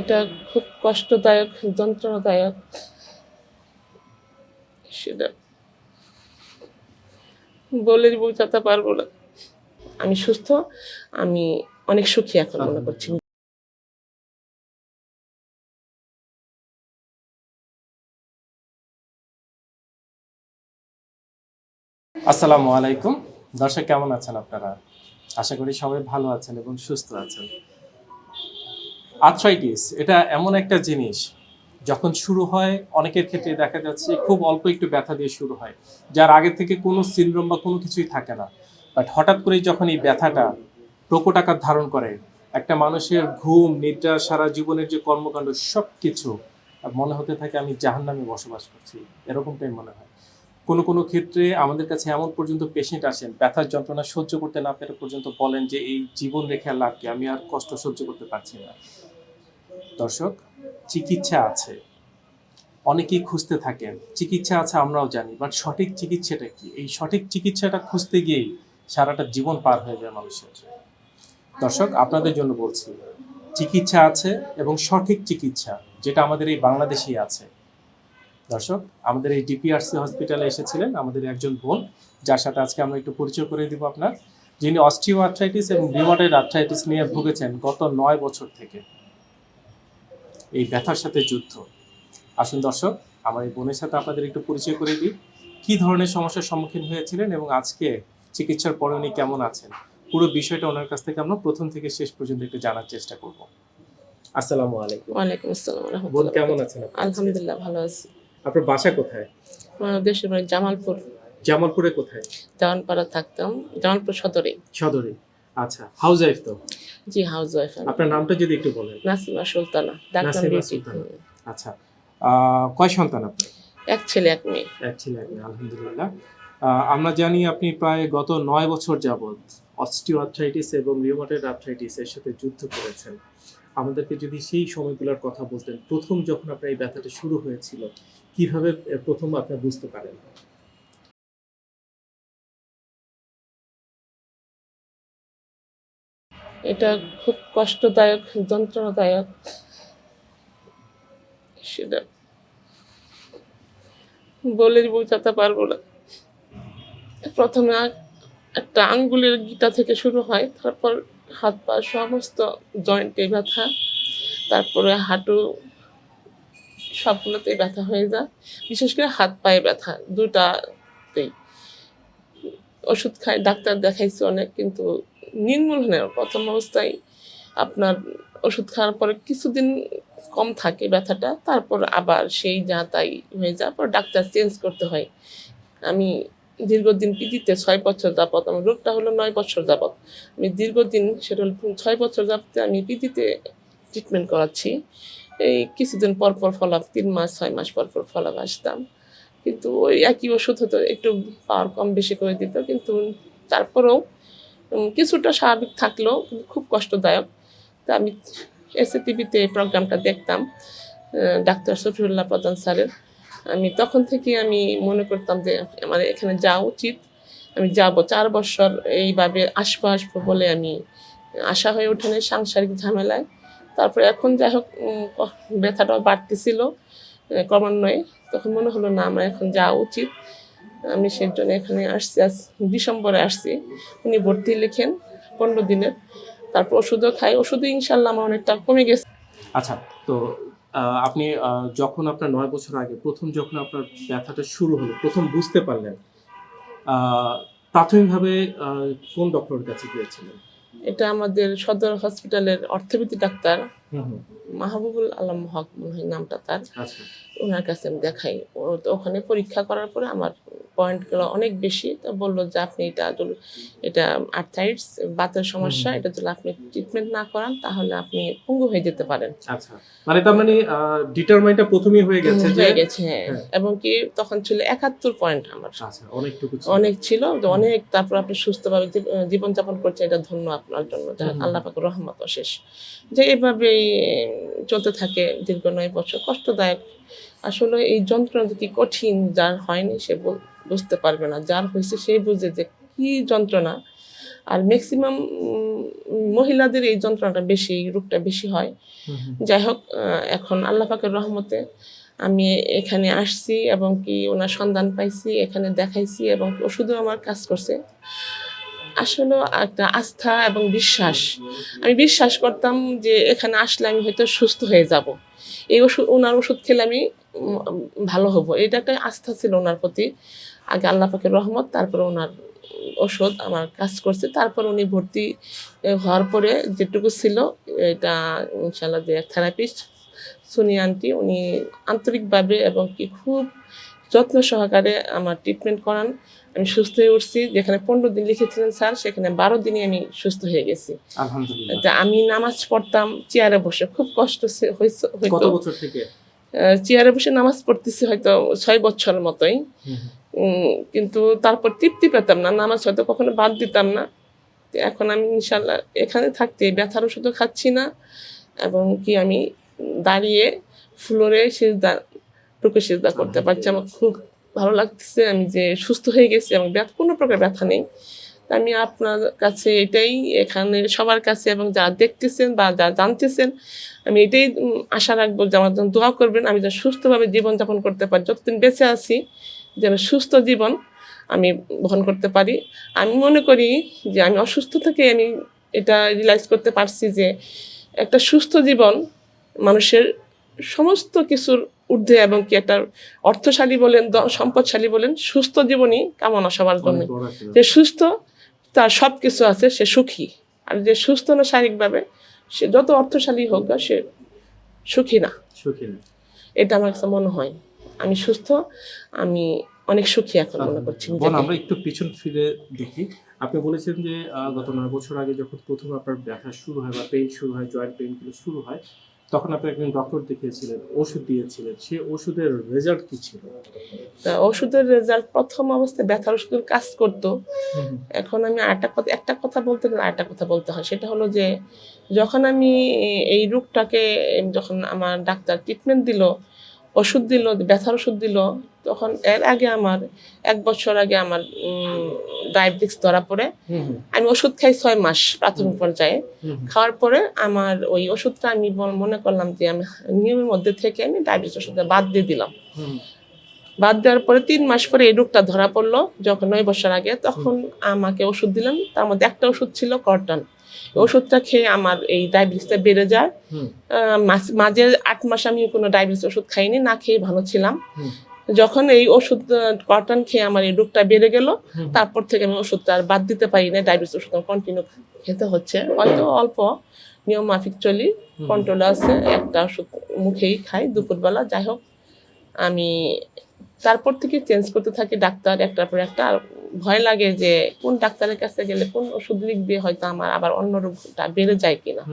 এটা খুব কষ্টদায়ক যন্ত্রণাদায়ক। সেটা বলে বোঝাতে পারব না। আমি সুস্থ আমি অনেক সুখী এখন মনে করছি। আসসালামু আলাইকুম। দর্শক কেমন আছেন আপনারা? আশা করি সবাই ভালো আছেন এবং সুস্থ আছেন। আর্থ্রাইটিস এটা এমন একটা জিনিস, যখন শুরু হয়, অনেকের ক্ষেত্রে দেখা যাচ্ছে খুব অল্প একটু ব্যথা দিয়ে শুরু হয়, যার আগে থেকে কোনো সিনড্রোম বা কোনো কিছুই থাকে না। বাট হঠাৎ করেই যখন এই ব্যথাটা প্রকট আকার ধারণ করে, একটা মানুষের ঘুম, নিদ্রা, সারা জীবনের যে কর্মকাণ্ড সব কিছু মনে হতে থাকে আমি জাহান্নামে বসবাস করছি, এরকমটাই মনে হয়। কোনো কোনো ক্ষেত্রে আমাদের কাছে এমন পর্যন্ত পেশেন্ট আসেন, ব্যথার যন্ত্রণা সহ্য করতে না পেরে পর্যন্ত বলেন যে, এই জীবন রেখে আর লাভ কি? আমি আর কষ্ট সহ্য করতে পারছি না। দর্শক, চিকিৎসা আছে। অনেকেই খুঁজতে থাকেন, চিকিৎসা আছে আমরাও জানি বাট সঠিক চিকিৎসাটা কি? এই সঠিক চিকিৎসাটা খুঁজতে গিয়েই সারাটা জীবন পার হয়ে যায় মানুষের। দর্শক, আপনাদের জন্য বলছি, চিকিৎসা আছে এবং সঠিক চিকিৎসা, যেটা আমাদের এই বাংলাদেশেই আছে। দর্শক, আমাদের এই ডিপিআরসি হসপিটালে এসেছিলেন আমাদের একজন বোন, যার সাথে আজকে আমরা একটু পরিচয় করে দিব আপনার, যিনি অস্টিও আর্থ্রাইটিস এবং রিউমাটয়েড আর্থ্রাইটিস নিয়ে ভুগেছেন গত নয় বছর থেকে। এই ব্যথার সাথে যুদ্ধ। আসুন দর্শক আমার এই বোনের সাথে আপনাদের একটু পরিচয় করে দিই। কী ধরনের সমস্যার সম্মুখীন হয়েছিলেন এবং আজকে চিকিৎসার পরে উনি কেমন আছেন? পুরো বিষয়টা ওনার কাছ থেকে আমরা প্রথম থেকে শেষ পর্যন্ত একটু জানার চেষ্টা করব। আসসালামু আলাইকুম। ওয়ালাইকুম আসসালাম বোন কেমন আছেন? আলহামদুলিল্লাহ ভালো আছি। আপনার বাসা কোথায়? আমার দেশের বাড়ি জামালপুর। জামালপুরে কোথায়? জামানপাড়া থাকতাম জামালপুর সদরে। সদরে। আচ্ছা হাউস ওয়াইফ তো? জি হাউস ওয়াইফ আপনার নামটা যদি একটু বলেন। নাসিমা সুলতানা ডাক্তার সুলতানা। আচ্ছা কয় সন্তান আপনার? এক ছেলে এক মেয়ে। এক ছেলে এক মেয়ে, আলহামদুলিল্লাহ। আমরা জানি আপনি প্রায় গত নয় বছর যাবৎ অস্টিও আর্থ্রাইটিস এবং রিউমাটয়েড আর্থ্রাইটিস এর সাথে যুদ্ধ করেছেন। আমাদেরকে যদি সেই সময়গুলোর কথা বলতেন প্রথম যখন আপনার এই ব্যথাটা শুরু হয়েছিল কীভাবে প্রথম আপনি বুঝতে পারেন? এটা খুব কষ্টদায়ক, যন্ত্রণাদায়ক সেটা। বলে বোঝাতে পারব না। প্রথমে একটা আঙ্গুলের গিটা থেকে শুরু হয়, তারপর হাত পা সমস্ত জয়েন্টে ব্যথা, তারপরে হাঁটু সবগুলোতেই ব্যথা হয়ে যায়। বিশেষ করে হাত পায়ে ব্যথা, দুটাতেই। ওষুধ খাই, ডাক্তার দেখাইছি অনেক, কিন্তু নির্মূল হয় না প্রথম অবস্থায় আপনার ওষুধ খাওয়ার পরে কিছুদিন কম থাকে ব্যথাটা, তারপর আবার সেই যা তাই হয়ে যাওয়ার পর ডাক্তার চেঞ্জ করতে হয়। আমি দীর্ঘদিন পিডিতে ছয় বছর যাবত আমার রোগটা হলো নয় বছর যাবত আমি দীর্ঘদিন সেটা হলো ছয় বছর যাবতে আমি পিডিতে ট্রিটমেন্ট করাচ্ছি। এই কিছুদিন পর পর ফলাপ তিন মাস, ছয় মাস পর পর ফলাপ আসতাম। কিন্তু ওই একই ওষুধ হতো একটু পাওয়ার কম বেশি করে দিত, কিন্তু তারপরেও কিছুটা স্বাভাবিক থাকলেও খুব কষ্টদায়ক। তা আমি এসএ টিভিতে প্রোগ্রামটা দেখতাম ডাক্তার শফিউল্লাহ প্রধান স্যারের। আমি তখন থেকে আমি মনে করতাম যে, আমার এখানে যাওয়া উচিত। আমি যাব চার বছর, এইভাবে আসব আসব বলে আমি আশা হয়ে ওঠেনি সাংসারিক ঝামেলায়। তারপরে এখন যাই হোক ব্যথাটাও বাড়তেছিল ক্রমান্বয়ে। তখন মনে হলো, না, আমার এখন যাওয়া উচিত। আমি সেই জন্য এখানে আসছি আজ ডিসেম্বরে আসছি। উনি ভর্তি লিখেন পনেরো দিনের। তারপর ওষুধও খাই। ওষুধও ইনশাল্লাহ আমার অনেকটা কমে গেছে। আচ্ছা তো আপনি যখন আপনার নয় বছর আগে প্রথম যখন আপনার ব্যথাটা শুরু হলো প্রথম বুঝতে পারলেন প্রাথমিকভাবে কোন ডক্টরের কাছে গিয়েছিলেন? এটা আমাদের সদর হসপিটালের অর্থোপেডিক ডাক্তার মাহবুবুল আলম হক মনে হয় নামটা তার। আচ্ছা। ওনার কাছে আমি দেখাই। ওখানে পরীক্ষা করার পরে আমার পয়েন্টগুলো অনেক বেশি তো বলল যে আপনি এটা এটা আর্থাইটস বাতের সমস্যা এটা যদি আপনি ট্রিটমেন্ট না করান তাহলে আপনি পঙ্গু হয়ে যেতে পারেন আচ্ছা মানে তার মানে ডিটারমাইনটা প্রথমেই হয়ে গেছে হয়ে গেছে হ্যাঁ হ্যাঁ। এবং কি তখন ছিল একাত্তর পয়েন্ট আমার আচ্ছা অনেকটুকু ছিল। অনেক ছিল যে অনেক তারপর আপনি সুস্থভাবে জীব- জীবনযাপন করছেন এটা ধন্য আপনার জন্য। আল্লাহ পাকের রহমত অশেষ যে এভাবেই চলতে থাকে দীর্ঘ নয় বছর কষ্টদায়ক আসলে এই যন্ত্রণা যে কি কঠিন যার হয়নি সে বুঝতে পারবে না। যার হয়েছে সেই বুঝে যে কি যন্ত্রণা। আর ম্যাক্সিমাম মহিলাদের এই যন্ত্রণাটা বেশি এই রোগটা বেশি হয়। যাই হোক এখন আল্লাহ পাকের রহমতে আমি এখানে আসছি এবং কি ওনার সন্ধান পাইছি এখানে দেখাইছি এবং ওষুধও আমার কাজ করছে। আসলে একটা আস্থা এবং বিশ্বাস। আমি বিশ্বাস করতাম যে এখানে আসলে আমি হয়তো সুস্থ হয়ে যাব। এই ওষুধ, ওনার ওষুধ খেলে আমি ভালো হব। এটা একটা আস্থা ছিল ওনার প্রতি। আগে আল্লাহ পাকের রহমত, তারপরে ওনার ওষুধ আমার কাজ করছে। তারপর উনি ভর্তি হওয়ার পরে যেটুকু ছিল, এটা ইনশাল্লাহ যে থেরাপিস্ট সুনি আন্টি উনি আন্তরিকভাবে এবং কি খুব যত্ন সহকারে আমার ট্রিটমেন্ট করান। আমি সুস্থ হয়ে উঠছি। যেখানে পনেরো দিন লিখেছিলেন স্যার সেখানে বারো দিনই আমি সুস্থ হয়ে গেছি। আমি নামাজ পড়তাম চেয়ারে বসে খুব কষ্ট বছর চেয়ারে বসে নামাজ পড়তেছি হয়তো ছয় বছরের মতোই। কিন্তু তারপর তৃপ্তি পেতাম না। নামাজ হয়তো কখনো বাদ দিতাম না। এখন আমি ইনশাল্লাহ এখানে থাকতে ব্যথার ওষুধও খাচ্ছি না। এবং কি আমি দাঁড়িয়ে ফ্লোরে সিজদা সিজদা করতে পারছি। আমার খুব ভালো লাগতেছে, আমি যে সুস্থ হয়ে গেছি এবং ব্যথা, কোনো প্রকার ব্যথা নেই। আমি আপনার কাছে এটাই, এখানে সবার কাছে এবং যারা দেখতেছেন বা যারা জানতেছেন, আমি এটাই আশা রাখব যে আমার জন্য দোয়া করবেন। আমি যেন সুস্থভাবে জীবনযাপন করতে পারি। যতদিন বেঁচে আছি, যেন সুস্থ জীবন আমি বহন করতে পারি। আমি মনে করি যে আমি অসুস্থ থেকে আমি এটা রিয়েলাইজ করতে পারছি যে একটা সুস্থ জীবন মানুষের সমস্ত কিছুর ঊর্ধ্বে এবং কি একটা অর্থশালী বলেন সম্পদশালী বলেন সুস্থ জীবনই কামনা সবার জন্য। যে সুস্থ তার সব কিছু আছে সে সুখী। আর যে সুস্থ না শারীরিকভাবে সে যত অর্থশালী হোক সে সুখী না। সুখী না। এটা আমার কাছে মনে হয়। আমি সুস্থ আমি অনেক সুখী এখন মনে করছি আমরা একটু পিছন ফিরে দেখি। আপনি বলেছেন যে গত নয় বছর আগে যখন প্রথম আপনার ব্যথা শুরু হয় বা পেইন শুরু হয় জয়েন্ট পেইনগুলো শুরু হয় তখন আপনি একজন ডক্টর দেখিয়েছিলেন ওষুধ দিয়েছিলেন সে ওষুধের রেজাল্ট কি ছিল? তা ওষুধের রেজাল্ট প্রথম অবস্থায় ব্যথার ওষুধের কাজ করতো। এখন আমি আরেকটা কথা একটা কথা বলতে গেলে আরেকটা কথা বলতে হয়। সেটা হলো যে যখন আমি এই রোগটাকে যখন আমার ডাক্তার ট্রিটমেন্ট দিল ওষুধ দিল ব্যথার ওষুধ দিল। তখন এর আগে আমার এক বছর আগে আমার ডায়াবেটিক্স ধরা পড়ে। আমি ওষুধ খাই ছয় মাস প্রাথমিক পর্যায়ে। খাওয়ার পরে আমার ওই ওষুধটা আমি মনে করলাম যে আমি নিয়মের মধ্যে থেকে আমি ডায়াবেটিস ওষুধটা বাদ দিয়ে দিলাম। বাদ দেওয়ার পরে তিন মাস পরে এই রোগটা ধরা পড়ল যখন নয় বছর আগে। তখন আমাকে ওষুধ দিলাম তার মধ্যে একটা ওষুধ ছিল কর্টন। ওষুধটা খেয়ে আমার এই ডায়াবেটিসটা বেড়ে যায়। মাঝে আট মাস আমি কোনো ডায়াবেটিস ওষুধ খাইনি না খেয়ে ভালো ছিলাম। যখন এই ওষুধ কটন খেয়ে আমার এই রোগটা বেড়ে গেল তারপর থেকে আমি ওষুধটা আর বাদ দিতে পারি না ডায়াবেটিস ওষুধ কন্টিনিউ খেতে হচ্ছে। হয়তো অল্প নিয়ম মাফিক চলি কন্ট্রোল আছে একটা ওষুধ মুখেই খাই দুপুরবেলা যাই হোক। আমি তারপর থেকে চেঞ্জ করতে থাকি ডাক্তার একটার পর একটা আর ভয় লাগে যে কোন ডাক্তারের কাছে গেলে কোন ওষুধ লিখবে হয়তো আমার আবার অন্য রোগটা বেড়ে যায় কিনা।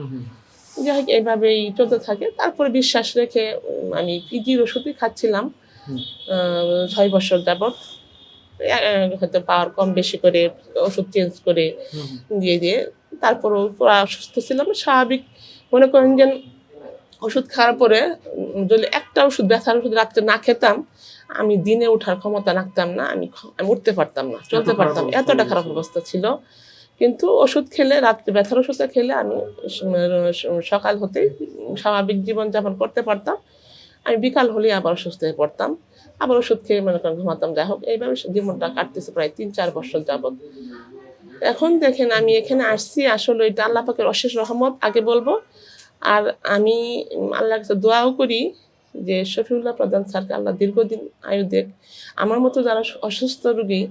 যাই হোক এইভাবেই চলতে থাকে। তারপরে বিশ্বাস রেখে আমি পিজির ওষুধই খাচ্ছিলাম। ছয় বছর যাবৎ। হয়তো পাওয়ার কম বেশি করে ওষুধ চেঞ্জ করে। দিয়ে দিয়ে তারপরও পুরো অসুস্থ ছিলাম। স্বাভাবিক। মনে করেন যে ওষুধ খাওয়ার পরে যদি একটা ওষুধ ব্যথার ওষুধ রাত্রে না খেতাম আমি দিনে ওঠার ক্ষমতা রাখতাম না আমি আমি উঠতে পারতাম না চলতে পারতাম এতটা খারাপ অবস্থা ছিল। কিন্তু ওষুধ খেলে রাত্রে ব্যথার ওষুধটা খেলে আমি সকাল হতেই স্বাভাবিক জীবনযাপন করতে পারতাম। আমি বিকাল হলেই আবার অসুস্থ হয়ে পড়তাম। আবার ওষুধ খেয়ে মনে করেন ঘুমাতাম। যাই হোক এইভাবে জীবনটা কাটতেছে প্রায় তিন চার বছর যাবৎ। এখন দেখেন আমি এখানে আসছি আসলে এটা আল্লাহ পাকের অশেষ রহমত আগে বলব। আর আমি উম, আল্লাহর কাছে দোয়াও করি যে শফিউল্লাহ প্রধান স্যারকে আল্লাহ দীর্ঘদিন আয়ু দেখ আমার মতো যারা অসুস্থ রোগী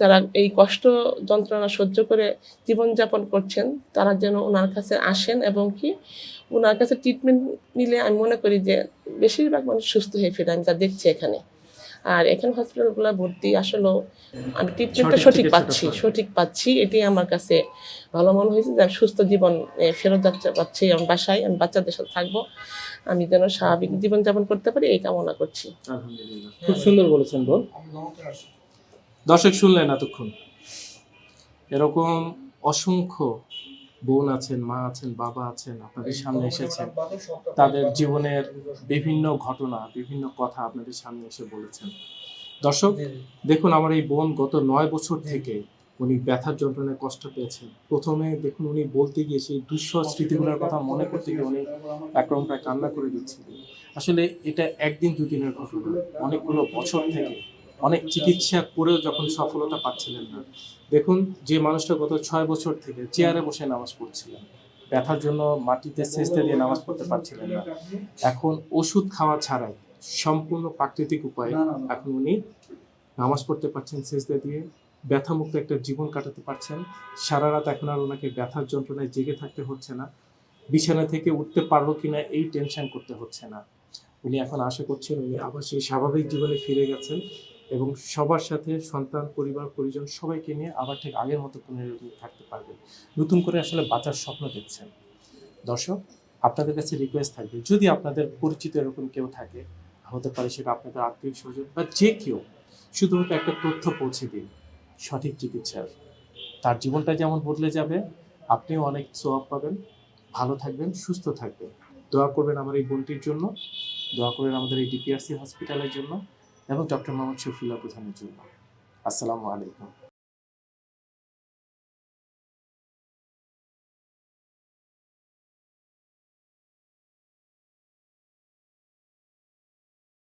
যারা এই কষ্ট যন্ত্রণা সহ্য করে জীবনযাপন করছেন তারা যেন ওনার কাছে আসেন এবং কি ওনার কাছে ট্রিটমেন্ট নিলে আমি মনে করি যে বেশিরভাগ মানুষ সুস্থ হয়ে ফিরে আমি যা দেখছি এখানে। আর এখানে হসপিটালগুলো ভর্তি আসলেও আমি ট্রিটমেন্টটা সঠিক পাচ্ছি সঠিক। পাচ্ছি এটি আমার কাছে ভালো মনে হয়েছে যে আমি সুস্থ জীবন ফেরত যাচ্ছে পাচ্ছি আমার বাসায় আমি বাচ্চাদের সাথে থাকব। আমি যেন স্বাভাবিক জীবনযাপন করতে পারি এই কামনা করছি। খুব সুন্দর বলেছেন বোন দর্শক শুনলেন এতক্ষণ। এরকম অসংখ্য বোন আছেন মা আছেন বাবা আছেন আপনাদের সামনে এসেছেন। তাদের জীবনের বিভিন্ন ঘটনা বিভিন্ন কথা আপনাদের সামনে এসে বলেছেন। দর্শক দেখুন আমার এই বোন গত নয় বছর থেকে উনি ব্যথার যন্ত্রণায় কষ্ট পেয়েছেন। প্রথমে দেখুন উনি বলতে গিয়ে সেই দুঃসহ স্মৃতিগুলোর কথা মনে করতে গিয়ে উনি একরকম প্রায় কান্না করে দিচ্ছিলেন। আসলে এটা একদিন দুদিনের ঘটনা। অনেকগুলো বছর থেকে অনেক চিকিৎসা করেও যখন সফলতা পাচ্ছিলেন না। দেখুন যে মানুষটা গত ছয় বছর থেকে চেয়ারে বসে নামাজ পড়ছিলেন। ব্যথার জন্য মাটিতে সেচতে দিয়ে নামাজ পড়তে পারছিলেন না। এখন ওষুধ খাওয়া ছাড়াই সম্পূর্ণ প্রাকৃতিক উপায়ে এখন উনি নামাজ পড়তে পারছেন সেজদা দিয়ে। ব্যথামুক্ত একটা জীবন কাটাতে পারছেন। সারা রাত এখন আর ওনাকে ব্যথার যন্ত্রণায় জেগে থাকতে হচ্ছে না। বিছানা থেকে উঠতে পারল কিনা এই টেনশন করতে হচ্ছে না। উনি এখন আশা করছেন উনি আবার সেই স্বাভাবিক জীবনে ফিরে গেছেন এবং সবার সাথে সন্তান, পরিবার, পরিজন সবাইকে নিয়ে আবার ঠিক আগের মতো পুনরাবৃত্তি থাকতে পারবেন। নতুন করে আসলে বাঁচার স্বপ্ন দেখছেন। দর্শক, আপনাদের কাছে রিকোয়েস্ট থাকবে, যদি আপনাদের পরিচিত এরকম কেউ থাকে, হতে পারে সেটা আপনাদের আত্মীয় স্বজন বা যে কেউ, শুধুমাত্র একটা তথ্য পৌঁছে দিন। সঠিক চিকিৎসার। তার জীবনটা যেমন বদলে যাবে, আপনিও অনেক সোয়াব পাবেন। ভালো থাকবেন, সুস্থ থাকবেন। দোয়া করবেন আমার এই বোনটির জন্য। দোয়া করবেন আমাদের এই ডিপিআরসি হসপিটালের জন্য এবং ডক্টর মোহাম্মদ শফিউল্লাহ প্রধানের জন্য। আসসালামু আলাইকুম।